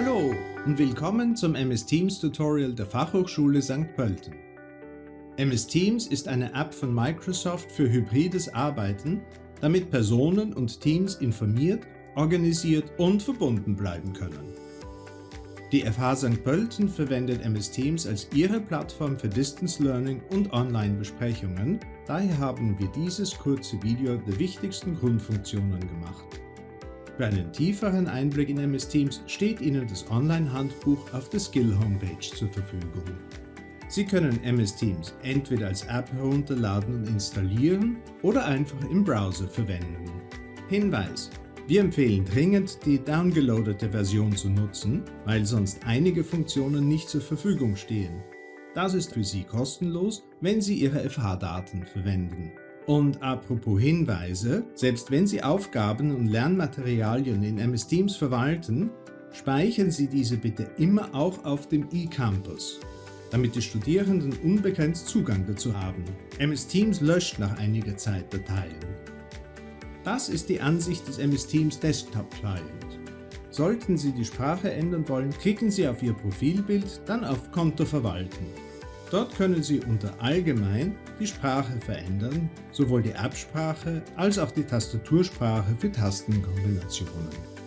Hallo und willkommen zum MS Teams Tutorial der Fachhochschule St. Pölten. MS Teams ist eine App von Microsoft für hybrides Arbeiten, damit Personen und Teams informiert, organisiert und verbunden bleiben können. Die FH St. Pölten verwendet MS Teams als ihre Plattform für Distance Learning und Online-Besprechungen, daher haben wir dieses kurze Video der wichtigsten Grundfunktionen gemacht. Für einen tieferen Einblick in MS Teams steht Ihnen das Online-Handbuch auf der Skill-Homepage zur Verfügung. Sie können MS Teams entweder als App herunterladen und installieren oder einfach im Browser verwenden. Hinweis! Wir empfehlen dringend, die downgeloadete Version zu nutzen, weil sonst einige Funktionen nicht zur Verfügung stehen. Das ist für Sie kostenlos, wenn Sie Ihre FH-Daten verwenden. Und apropos Hinweise, selbst wenn Sie Aufgaben und Lernmaterialien in MS Teams verwalten, speichern Sie diese bitte immer auch auf dem eCampus, damit die Studierenden unbegrenzt Zugang dazu haben. MS Teams löscht nach einiger Zeit Dateien. Das ist die Ansicht des MS Teams Desktop Client. Sollten Sie die Sprache ändern wollen, klicken Sie auf Ihr Profilbild, dann auf Konto verwalten. Dort können Sie unter Allgemein die Sprache verändern, sowohl die Absprache als auch die Tastatursprache für Tastenkombinationen.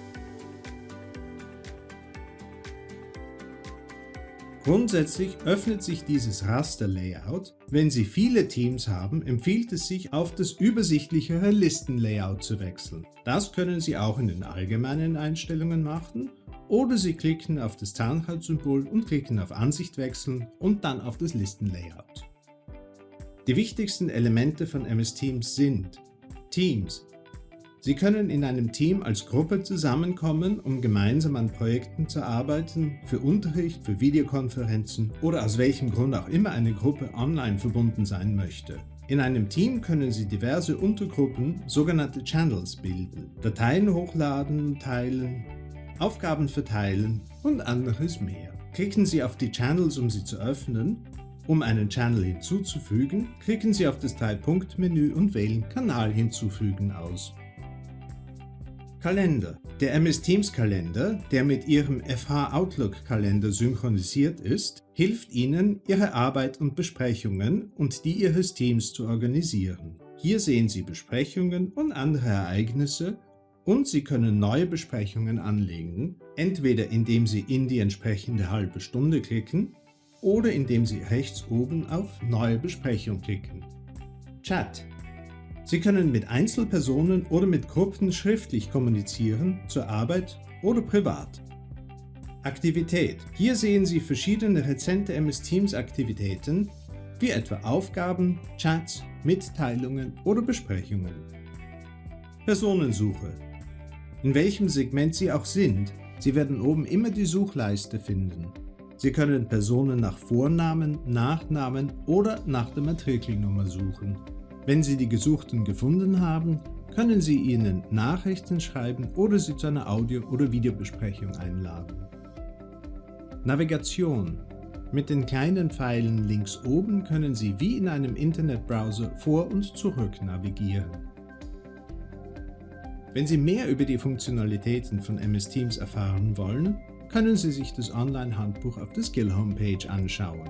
Grundsätzlich öffnet sich dieses Raster-Layout. Wenn Sie viele Teams haben, empfiehlt es sich, auf das übersichtlichere Listen-Layout zu wechseln. Das können Sie auch in den allgemeinen Einstellungen machen oder Sie klicken auf das Zahnradsymbol und klicken auf Ansicht wechseln und dann auf das Listenlayout. Die wichtigsten Elemente von MS Teams sind Teams. Sie können in einem Team als Gruppe zusammenkommen, um gemeinsam an Projekten zu arbeiten, für Unterricht, für Videokonferenzen oder aus welchem Grund auch immer eine Gruppe online verbunden sein möchte. In einem Team können Sie diverse Untergruppen, sogenannte Channels, bilden, Dateien hochladen, teilen, Aufgaben verteilen und anderes mehr. Klicken Sie auf die Channels, um sie zu öffnen. Um einen Channel hinzuzufügen, klicken Sie auf das Drei-Punkt-Menü und wählen Kanal hinzufügen aus. Kalender. Der MS Teams Kalender, der mit Ihrem FH Outlook Kalender synchronisiert ist, hilft Ihnen, Ihre Arbeit und Besprechungen und die Ihres Teams zu organisieren. Hier sehen Sie Besprechungen und andere Ereignisse und Sie können neue Besprechungen anlegen, entweder indem Sie in die entsprechende halbe Stunde klicken oder indem Sie rechts oben auf Neue Besprechung klicken. Chat Sie können mit Einzelpersonen oder mit Gruppen schriftlich kommunizieren, zur Arbeit oder privat. Aktivität. Hier sehen Sie verschiedene rezente MS Teams Aktivitäten, wie etwa Aufgaben, Chats, Mitteilungen oder Besprechungen. Personensuche. In welchem Segment Sie auch sind, Sie werden oben immer die Suchleiste finden. Sie können Personen nach Vornamen, Nachnamen oder nach der Matrikelnummer suchen. Wenn Sie die Gesuchten gefunden haben, können Sie ihnen Nachrichten schreiben oder sie zu einer Audio- oder Videobesprechung einladen. Navigation Mit den kleinen Pfeilen links oben können Sie wie in einem Internetbrowser vor und zurück navigieren. Wenn Sie mehr über die Funktionalitäten von MS Teams erfahren wollen, können Sie sich das Online-Handbuch auf der Skill-Homepage anschauen.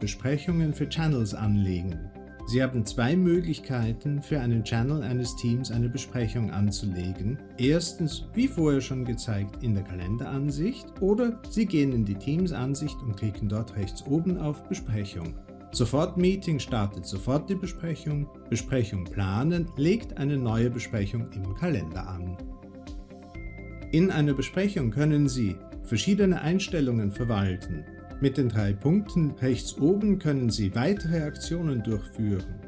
Besprechungen für Channels anlegen. Sie haben zwei Möglichkeiten, für einen Channel eines Teams eine Besprechung anzulegen. Erstens, wie vorher schon gezeigt, in der Kalenderansicht oder Sie gehen in die Teams-Ansicht und klicken dort rechts oben auf Besprechung. Sofort Meeting startet sofort die Besprechung, Besprechung planen legt eine neue Besprechung im Kalender an. In einer Besprechung können Sie verschiedene Einstellungen verwalten. Mit den drei Punkten rechts oben können Sie weitere Aktionen durchführen.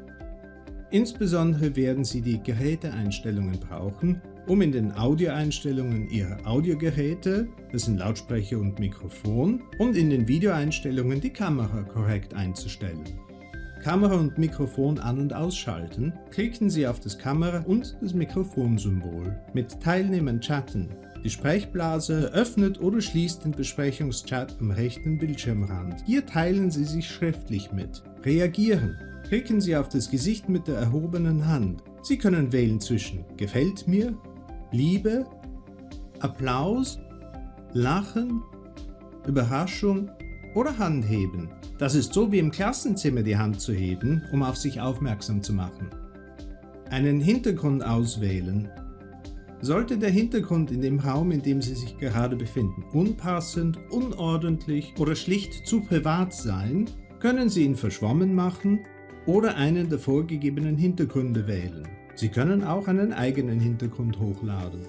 Insbesondere werden Sie die Geräteeinstellungen brauchen, um in den Audioeinstellungen Ihrer Audiogeräte, das sind Lautsprecher und Mikrofon, und in den Videoeinstellungen die Kamera korrekt einzustellen. Kamera und Mikrofon an- und ausschalten, klicken Sie auf das Kamera- und das Mikrofonsymbol. Mit Teilnehmern chatten. Die Sprechblase öffnet oder schließt den Besprechungschat am rechten Bildschirmrand. Hier teilen Sie sich schriftlich mit. Reagieren. Klicken Sie auf das Gesicht mit der erhobenen Hand. Sie können wählen zwischen Gefällt mir, Liebe Applaus, Lachen, Überraschung oder Handheben. Das ist so wie im Klassenzimmer die Hand zu heben, um auf sich aufmerksam zu machen. Einen Hintergrund auswählen. Sollte der Hintergrund in dem Raum, in dem Sie sich gerade befinden, unpassend, unordentlich oder schlicht zu privat sein, können Sie ihn verschwommen machen oder einen der vorgegebenen Hintergründe wählen. Sie können auch einen eigenen Hintergrund hochladen.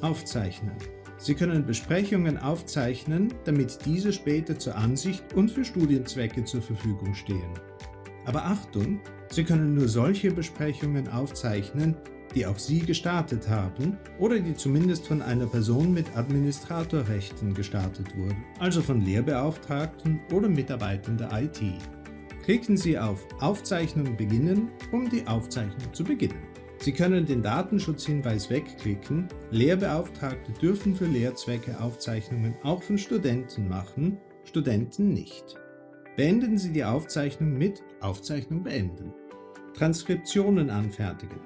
Aufzeichnen. Sie können Besprechungen aufzeichnen, damit diese später zur Ansicht und für Studienzwecke zur Verfügung stehen. Aber Achtung, Sie können nur solche Besprechungen aufzeichnen, die auch Sie gestartet haben oder die zumindest von einer Person mit Administratorrechten gestartet wurden, also von Lehrbeauftragten oder Mitarbeitern der IT. Klicken Sie auf Aufzeichnung beginnen, um die Aufzeichnung zu beginnen. Sie können den Datenschutzhinweis wegklicken. Lehrbeauftragte dürfen für Lehrzwecke Aufzeichnungen auch von Studenten machen, Studenten nicht. Beenden Sie die Aufzeichnung mit Aufzeichnung beenden. Transkriptionen anfertigen.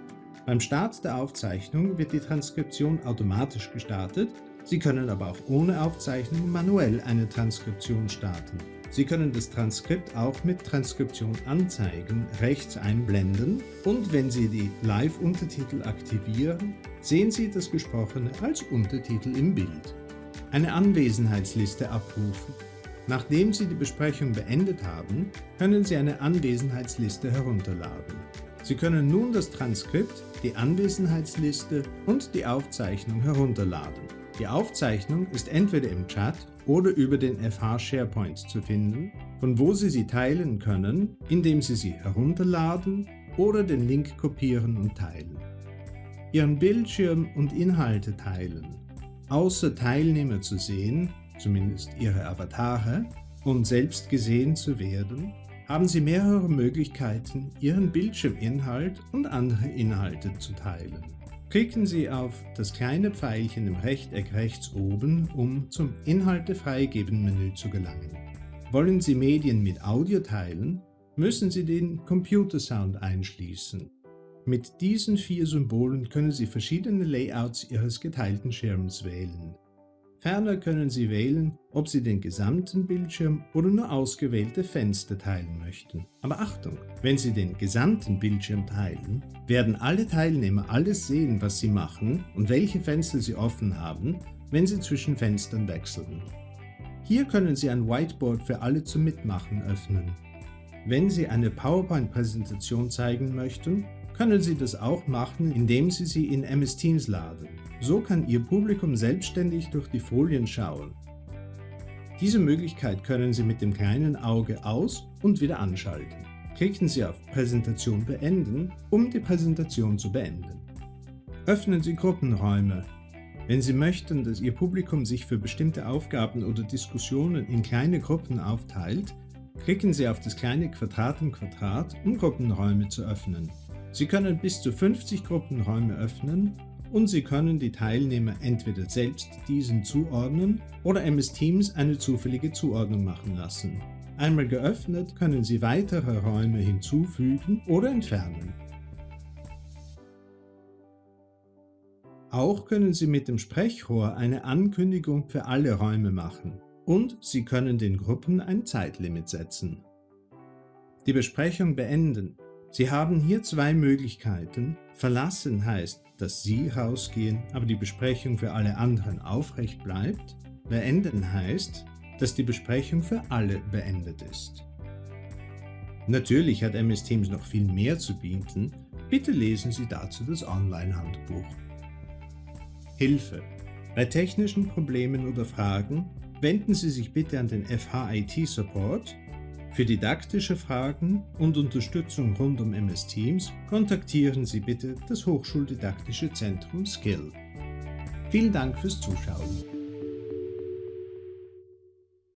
Beim Start der Aufzeichnung wird die Transkription automatisch gestartet, Sie können aber auch ohne Aufzeichnung manuell eine Transkription starten. Sie können das Transkript auch mit Transkription anzeigen rechts einblenden und wenn Sie die Live-Untertitel aktivieren, sehen Sie das Gesprochene als Untertitel im Bild. Eine Anwesenheitsliste abrufen. Nachdem Sie die Besprechung beendet haben, können Sie eine Anwesenheitsliste herunterladen. Sie können nun das Transkript, die Anwesenheitsliste und die Aufzeichnung herunterladen. Die Aufzeichnung ist entweder im Chat oder über den FH SharePoint zu finden, von wo Sie sie teilen können, indem Sie sie herunterladen oder den Link kopieren und teilen. Ihren Bildschirm und Inhalte teilen. Außer Teilnehmer zu sehen, zumindest Ihre Avatare, und selbst gesehen zu werden, haben Sie mehrere Möglichkeiten, Ihren Bildschirminhalt und andere Inhalte zu teilen. Klicken Sie auf das kleine Pfeilchen im Rechteck rechts oben, um zum Inhalte freigeben Menü zu gelangen. Wollen Sie Medien mit Audio teilen, müssen Sie den Computersound einschließen. Mit diesen vier Symbolen können Sie verschiedene Layouts Ihres geteilten Schirms wählen. Ferner können Sie wählen, ob Sie den gesamten Bildschirm oder nur ausgewählte Fenster teilen möchten. Aber Achtung, wenn Sie den gesamten Bildschirm teilen, werden alle Teilnehmer alles sehen, was Sie machen und welche Fenster Sie offen haben, wenn Sie zwischen Fenstern wechseln. Hier können Sie ein Whiteboard für alle zum Mitmachen öffnen. Wenn Sie eine PowerPoint-Präsentation zeigen möchten, können Sie das auch machen, indem Sie sie in MS Teams laden. So kann Ihr Publikum selbstständig durch die Folien schauen. Diese Möglichkeit können Sie mit dem kleinen Auge aus- und wieder anschalten. Klicken Sie auf Präsentation beenden, um die Präsentation zu beenden. Öffnen Sie Gruppenräume. Wenn Sie möchten, dass Ihr Publikum sich für bestimmte Aufgaben oder Diskussionen in kleine Gruppen aufteilt, klicken Sie auf das kleine Quadrat im Quadrat, um Gruppenräume zu öffnen. Sie können bis zu 50 Gruppenräume öffnen und Sie können die Teilnehmer entweder selbst diesen zuordnen oder MS Teams eine zufällige Zuordnung machen lassen. Einmal geöffnet können Sie weitere Räume hinzufügen oder entfernen. Auch können Sie mit dem Sprechrohr eine Ankündigung für alle Räume machen und Sie können den Gruppen ein Zeitlimit setzen. Die Besprechung beenden. Sie haben hier zwei Möglichkeiten. Verlassen heißt, dass Sie rausgehen, aber die Besprechung für alle anderen aufrecht bleibt. Beenden heißt, dass die Besprechung für alle beendet ist. Natürlich hat MS Teams noch viel mehr zu bieten, bitte lesen Sie dazu das Online-Handbuch. Hilfe Bei technischen Problemen oder Fragen wenden Sie sich bitte an den FH Support für didaktische Fragen und Unterstützung rund um MS Teams kontaktieren Sie bitte das Hochschuldidaktische Zentrum Skill. Vielen Dank fürs Zuschauen.